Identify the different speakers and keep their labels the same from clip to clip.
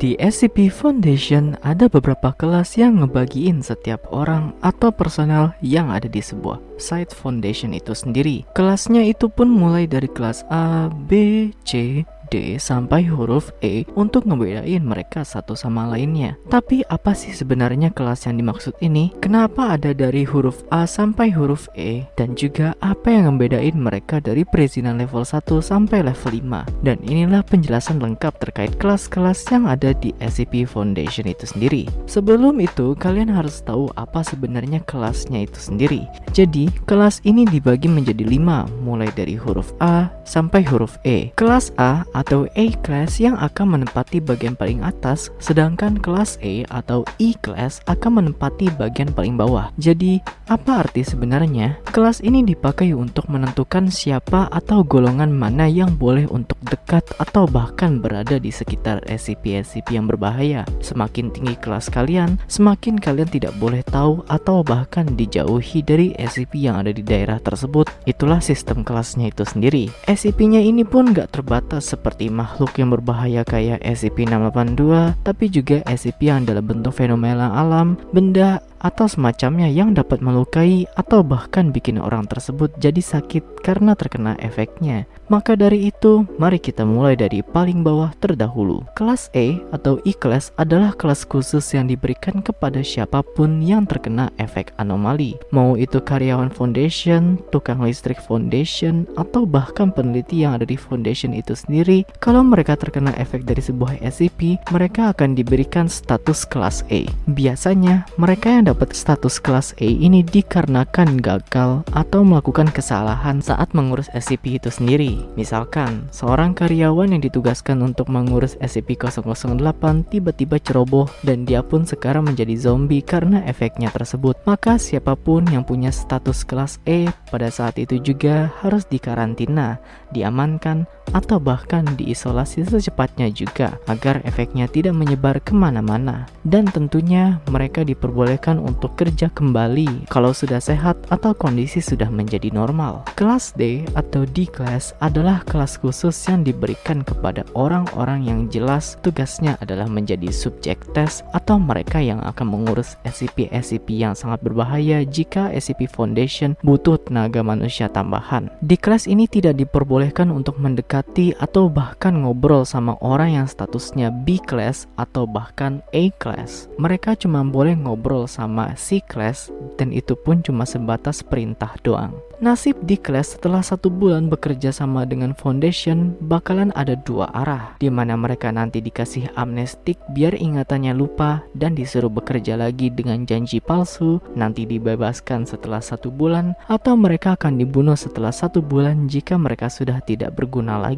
Speaker 1: Di SCP Foundation ada beberapa kelas yang ngebagiin setiap orang atau personel yang ada di sebuah site foundation itu sendiri. Kelasnya itu pun mulai dari kelas A, B, C, D sampai huruf E untuk ngebedain mereka satu sama lainnya. Tapi apa sih sebenarnya kelas yang dimaksud ini? Kenapa ada dari huruf A sampai huruf E? Dan juga apa yang ngebedain mereka dari perizinan level 1 sampai level 5? Dan inilah penjelasan lengkap terkait kelas-kelas yang ada di SCP Foundation itu sendiri. Sebelum itu, kalian harus tahu apa sebenarnya kelasnya itu sendiri. Jadi, kelas ini dibagi menjadi 5, mulai dari huruf A sampai huruf E. Kelas A atau A class yang akan menempati bagian paling atas, sedangkan kelas A atau E class akan menempati bagian paling bawah. Jadi, apa arti sebenarnya? Kelas ini dipakai untuk menentukan siapa atau golongan mana yang boleh untuk dekat atau bahkan berada di sekitar SCP-SCP yang berbahaya. Semakin tinggi kelas kalian, semakin kalian tidak boleh tahu atau bahkan dijauhi dari SCP yang ada di daerah tersebut. Itulah sistem kelasnya itu sendiri. SCP-nya ini pun gak terbatas seperti seperti makhluk yang berbahaya kayak SCP-682, tapi juga SCP yang dalam bentuk fenomena alam, benda, atau semacamnya yang dapat melukai atau bahkan bikin orang tersebut jadi sakit karena terkena efeknya. Maka dari itu, mari kita mulai dari paling bawah terdahulu. Kelas E atau E-Class adalah kelas khusus yang diberikan kepada siapa pun yang terkena efek anomali. Mau itu karyawan foundation, tukang listrik foundation, atau bahkan peneliti yang ada di foundation itu sendiri, kalau mereka terkena efek dari sebuah SCP, mereka akan diberikan status kelas A. Biasanya, mereka yang dapat status kelas A ini dikarenakan gagal atau melakukan kesalahan saat mengurus SCP itu sendiri. Misalkan, seorang karyawan yang ditugaskan untuk mengurus SCP-008 tiba-tiba ceroboh dan dia pun sekarang menjadi zombie karena efeknya tersebut. Maka siapa pun yang punya status kelas E pada saat itu juga harus dikarantina, diamankan, atau bahkan diisolasi secepatnya juga agar efeknya tidak menyebar ke mana-mana. Dan tentunya mereka diperbolehkan untuk kerja kembali kalau sudah sehat atau kondisi sudah menjadi normal. Kelas D atau D class adalah kelas khusus yang diberikan kepada orang-orang yang jelas tugasnya adalah menjadi subjek tes atau mereka yang akan mengurus SCP-SCP yang sangat berbahaya jika SCP Foundation butuh tenaga manusia tambahan. Di kelas ini tidak diperbolehkan untuk mendekati atau bahkan ngobrol sama orang yang statusnya B class atau bahkan A class. Mereka cuma boleh ngobrol sama C-Class dan itu pun cuma sebatas perintah doang. Nasib di class setelah satu bulan bekerja sama dengan Foundation bakalan ada dua arah di mana mereka nanti dikasih amnestik biar ingatannya lupa dan disuruh bekerja lagi dengan janji palsu nanti dibebaskan setelah satu bulan atau mereka akan dibunuh setelah satu bulan jika mereka sudah tidak berguna lagi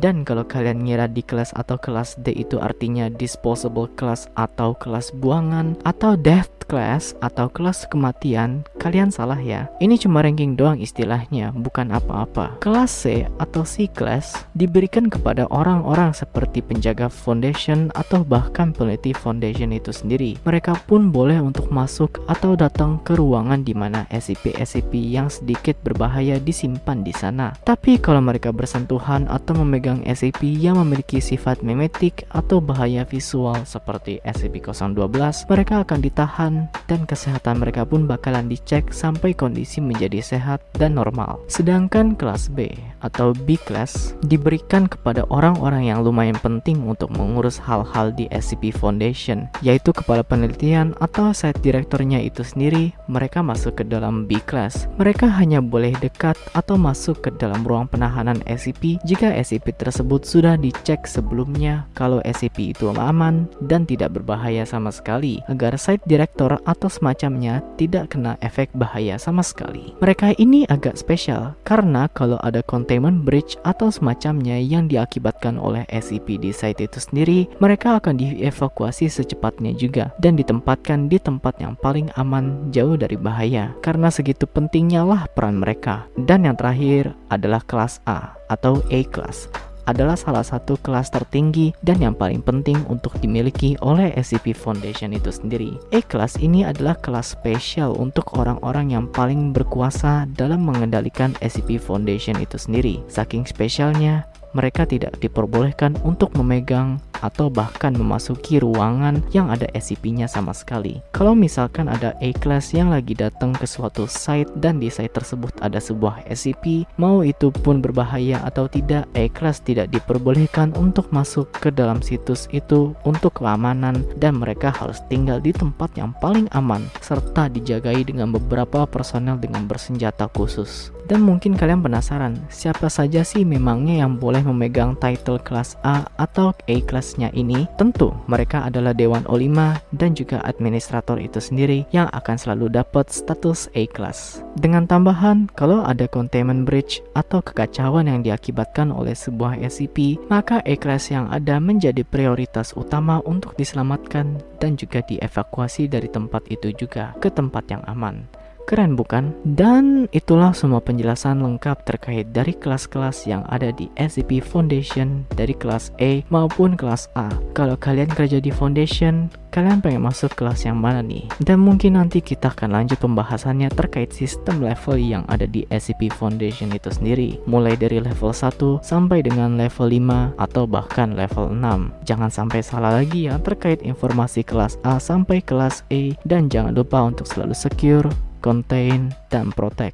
Speaker 1: dan kalau kalian ngira di kelas atau kelas D itu artinya disposable class atau kelas buangan atau death class atau kelas kematian, kalian salah ya. Ini cuma ranking doang istilahnya, bukan apa-apa. Kelas C atau C class diberikan kepada orang-orang seperti penjaga foundation atau bahkan peneliti foundation itu sendiri. Mereka pun boleh untuk masuk atau datang ke ruangan di mana SCP-SCP yang sedikit berbahaya disimpan di sana. Tapi kalau mereka bersentuhan atau memegang SCP yang memiliki sifat memetik atau bahaya visual seperti SCP-012, mereka akan ditahan dan kesehatan mereka pun bakalan dicek sampai kondisi menjadi sehat dan normal. Sedangkan kelas B atau B class diberikan kepada orang-orang yang lumayan penting untuk mengurus hal-hal di SCP Foundation, yaitu kepala penelitian atau site direkturnya itu sendiri, mereka masuk ke dalam B class. Mereka hanya boleh dekat atau masuk ke dalam ruang penahanan SCP jika SCP tersebut sudah dicek sebelumnya kalau SCP itu aman dan tidak berbahaya sama sekali agar site direktur atau semacamnya tidak kena efek bahaya sama sekali. Mereka ini agak spesial karena kalau ada containment breach atau semacamnya yang diakibatkan oleh SCP di site itu sendiri, mereka akan dievakuasi secepatnya juga dan ditempatkan di tempat yang paling aman jauh dari bahaya. Karena segitu pentingnya lah peran mereka. Dan yang terakhir adalah kelas A atau A class adalah salah satu kelas tertinggi dan yang paling penting untuk dimiliki oleh SCP Foundation itu sendiri. E-Class ini adalah kelas spesial untuk orang-orang yang paling berkuasa dalam mengendalikan SCP Foundation itu sendiri. Saking spesialnya, mereka tidak diperbolehkan untuk memegang atau bahkan memasuki ruangan yang ada SCP-nya sama sekali. Kalau misalkan ada A-Class yang lagi datang ke suatu site dan di site tersebut ada sebuah SCP, mau itu pun berbahaya atau tidak, A-Class tidak diperbolehkan untuk masuk ke dalam situs itu untuk keamanan dan mereka harus tinggal di tempat yang paling aman serta dijagai dengan beberapa personel dengan bersenjata khusus. Dan mungkin kalian penasaran, siapa saja sih memangnya yang boleh memegang title kelas A atau A kelasnya ini? Tentu, mereka adalah Dewan O5 dan juga administrator itu sendiri yang akan selalu dapat status A class. Dengan tambahan, kalau ada containment breach atau kekacauan yang diakibatkan oleh sebuah SCP, maka A class yang ada menjadi prioritas utama untuk diselamatkan dan juga dievakuasi dari tempat itu juga ke tempat yang aman. Keren bukan? Dan itulah semua penjelasan lengkap terkait dari kelas-kelas yang ada di SCP Foundation dari kelas A maupun kelas A. Kalau kalian kerja di Foundation, kalian pengen masuk kelas yang mana nih? Dan mungkin nanti kita akan lanjut pembahasannya terkait sistem level yang ada di SCP Foundation itu sendiri. Mulai dari level 1 sampai dengan level 5 atau bahkan level 6. Jangan sampai salah lagi ya terkait informasi kelas A sampai kelas A dan jangan lupa untuk selalu secure contain, dan protect.